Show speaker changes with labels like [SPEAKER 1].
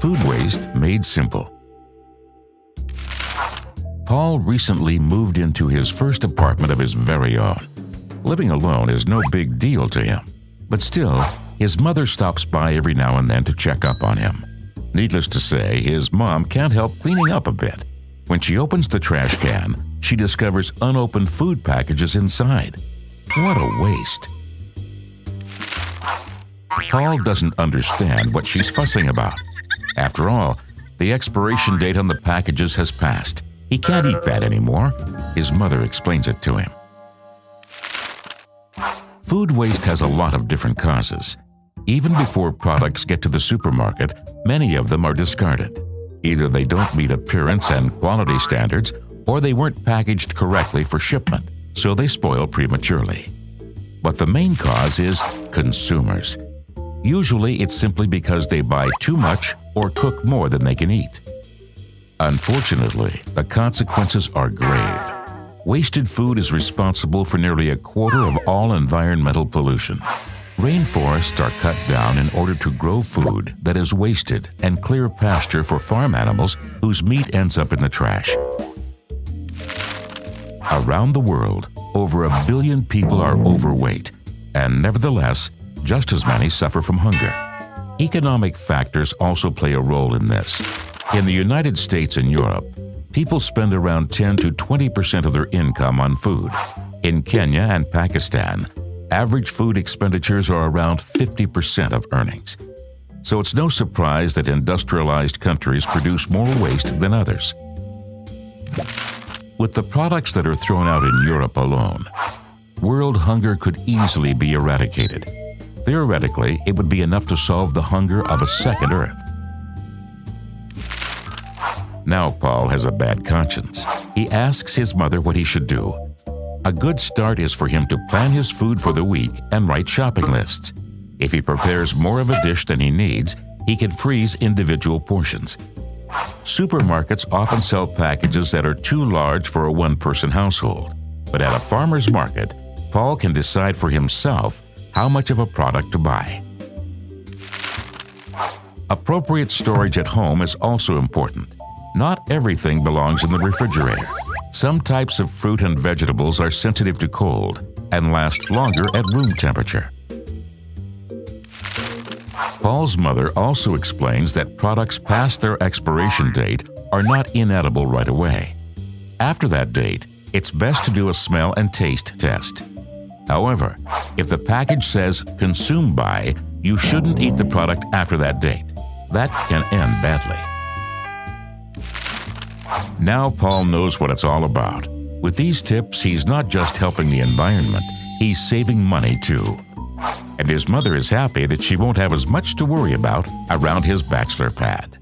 [SPEAKER 1] Food waste made simple. Paul recently moved into his first apartment of his very own. Living alone is no big deal to him, but still, his mother stops by every now and then to check up on him. Needless to say, his mom can't help cleaning up a bit. When she opens the trash can, she discovers unopened food packages inside. What a waste! Paul doesn't understand what she's fussing about. After all, the expiration date on the packages has passed. He can't eat that anymore. His mother explains it to him. Food waste has a lot of different causes. Even before products get to the supermarket, many of them are discarded. Either they don't meet appearance and quality standards, or they weren't packaged correctly for shipment, so they spoil prematurely. But the main cause is consumers. Usually it's simply because they buy too much or cook more than they can eat. Unfortunately, the consequences are grave. Wasted food is responsible for nearly a quarter of all environmental pollution. Rainforests are cut down in order to grow food that is wasted and clear pasture for farm animals whose meat ends up in the trash. Around the world, over a billion people are overweight, and nevertheless, just as many suffer from hunger. Economic factors also play a role in this. In the United States and Europe, people spend around 10 to 20 percent of their income on food. In Kenya and Pakistan, average food expenditures are around 50 percent of earnings. So it's no surprise that industrialized countries produce more waste than others. With the products that are thrown out in Europe alone, world hunger could easily be eradicated. Theoretically, it would be enough to solve the hunger of a second Earth. Now Paul has a bad conscience. He asks his mother what he should do. A good start is for him to plan his food for the week and write shopping lists. If he prepares more of a dish than he needs, he can freeze individual portions. Supermarkets often sell packages that are too large for a one-person household. But at a farmer's market, Paul can decide for himself how much of a product to buy. Appropriate storage at home is also important. Not everything belongs in the refrigerator. Some types of fruit and vegetables are sensitive to cold and last longer at room temperature. Paul's mother also explains that products past their expiration date are not inedible right away. After that date, it's best to do a smell and taste test. However, if the package says consume by, you shouldn't eat the product after that date. That can end badly. Now Paul knows what it's all about. With these tips, he's not just helping the environment, he's saving money too. And his mother is happy that she won't have as much to worry about around his bachelor pad.